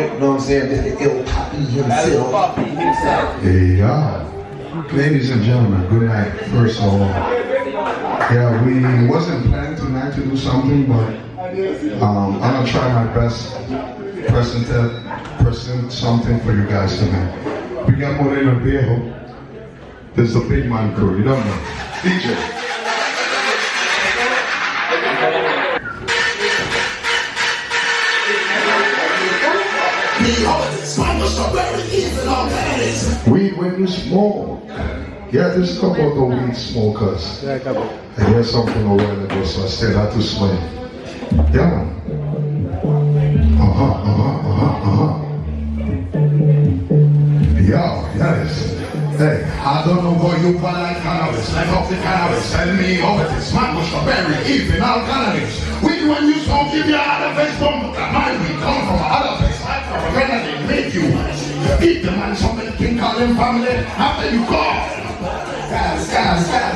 you know what I'm saying, Mr. Poppy himself. Ladies and gentlemen, good night, first of all. Yeah, we wasn't planning tonight to do something, but um, I'm gonna try my best present uh, present something for you guys tonight. We got Moreno Viejo. This is a big man crew, you don't know. DJ. the when you smoke. Yeah, this couple of the weed smokers. I hear something a while ago, so I still had to smile. Yeah, man. Uh-huh, uh-huh, uh-huh, uh-huh. Yeah, yes. Hey, I don't know what you but I like cannabis. Like off the cannabis. Tell me how this. Man, what's the berry? Even all cannabis. We when you smoke, give your other face for family after you call. Guys, guys, guys.